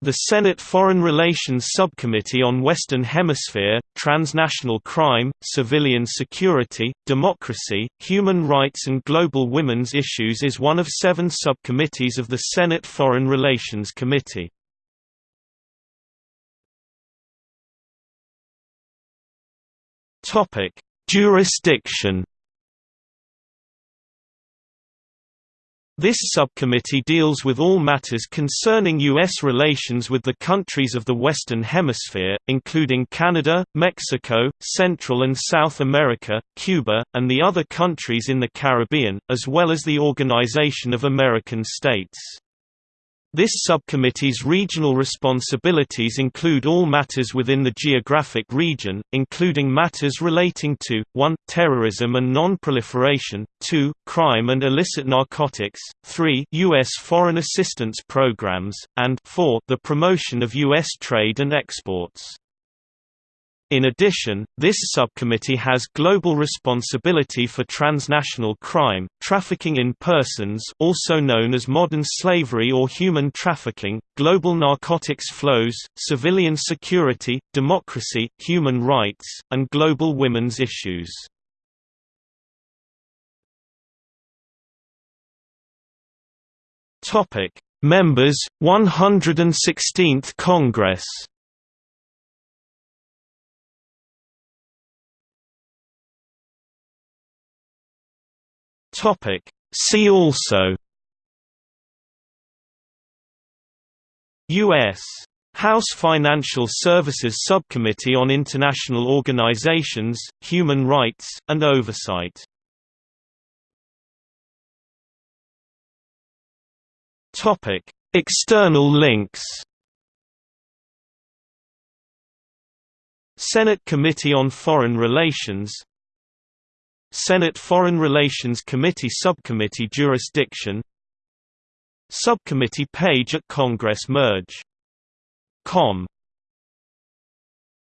The Senate Foreign Relations Subcommittee on Western Hemisphere, Transnational Crime, Civilian Security, Democracy, Human Rights and Global Women's Issues is one of seven subcommittees of the Senate Foreign Relations Committee. Jurisdiction This subcommittee deals with all matters concerning U.S. relations with the countries of the Western Hemisphere, including Canada, Mexico, Central and South America, Cuba, and the other countries in the Caribbean, as well as the Organization of American States. This subcommittee's regional responsibilities include all matters within the geographic region, including matters relating to 1 terrorism and non-proliferation, 2 crime and illicit narcotics, 3 U.S. foreign assistance programs, and 4 the promotion of U.S. trade and exports. In addition, this subcommittee has global responsibility for transnational crime, trafficking in persons also known as modern slavery or human trafficking, global narcotics flows, civilian security, democracy, human rights, and global women's issues. Members, 116th Congress Topic See also U.S. House Financial Services Subcommittee on International Organizations, Human Rights, and Oversight External links Senate Committee on Foreign Relations Senate Foreign Relations Committee Subcommittee Jurisdiction Subcommittee page at Congress Merge. Com